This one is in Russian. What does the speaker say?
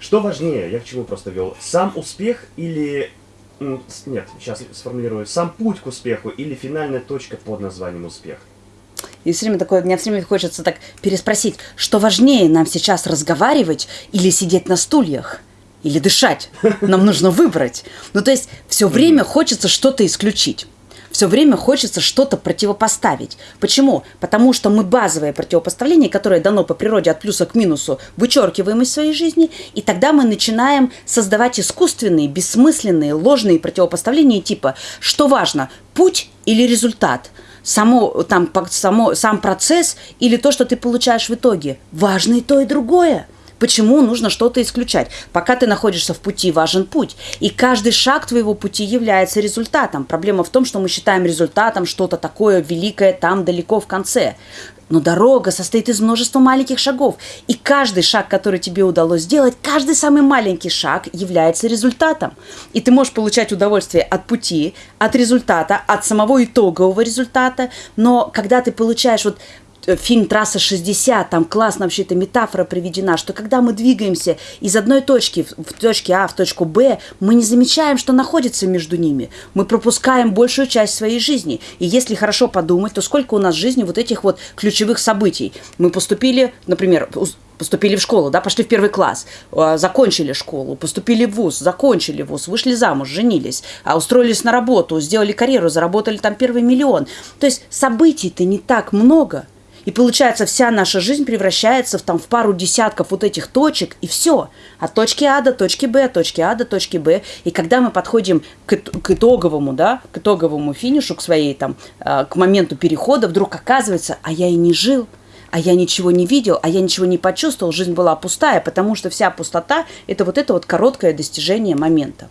Что важнее, я к чему просто вел, сам успех или... Нет, сейчас сформулирую. Сам путь к успеху или финальная точка под названием успех? И все время такое, мне все время хочется так переспросить, что важнее нам сейчас разговаривать или сидеть на стульях? Или дышать? Нам нужно выбрать. Ну, то есть, все время хочется что-то исключить все время хочется что-то противопоставить. Почему? Потому что мы базовое противопоставление, которое дано по природе от плюса к минусу, вычеркиваем из своей жизни, и тогда мы начинаем создавать искусственные, бессмысленные, ложные противопоставления типа «что важно, путь или результат?» само, там, само, сам процесс или то, что ты получаешь в итоге. Важно и то, и другое. Почему нужно что-то исключать? Пока ты находишься в пути, важен путь. И каждый шаг твоего пути является результатом. Проблема в том, что мы считаем результатом что-то такое великое там далеко в конце. Но дорога состоит из множества маленьких шагов. И каждый шаг, который тебе удалось сделать, каждый самый маленький шаг является результатом. И ты можешь получать удовольствие от пути, от результата, от самого итогового результата. Но когда ты получаешь вот фильм «Трасса 60», там классно вообще эта метафора приведена, что когда мы двигаемся из одной точки в точке А в точку Б, мы не замечаем, что находится между ними. Мы пропускаем большую часть своей жизни. И если хорошо подумать, то сколько у нас в жизни вот этих вот ключевых событий. Мы поступили, например, поступили в школу, да, пошли в первый класс, а, закончили школу, поступили в ВУЗ, закончили ВУЗ, вышли замуж, женились, а устроились на работу, сделали карьеру, заработали там первый миллион. То есть событий-то не так много – и получается, вся наша жизнь превращается в, там, в пару десятков вот этих точек, и все. От точки А до точки Б, от точки А до точки Б. И когда мы подходим к, к итоговому, да, к итоговому финишу, к своей там, э, к моменту перехода, вдруг оказывается, а я и не жил, а я ничего не видел, а я ничего не почувствовал, жизнь была пустая, потому что вся пустота – это вот это вот короткое достижение момента.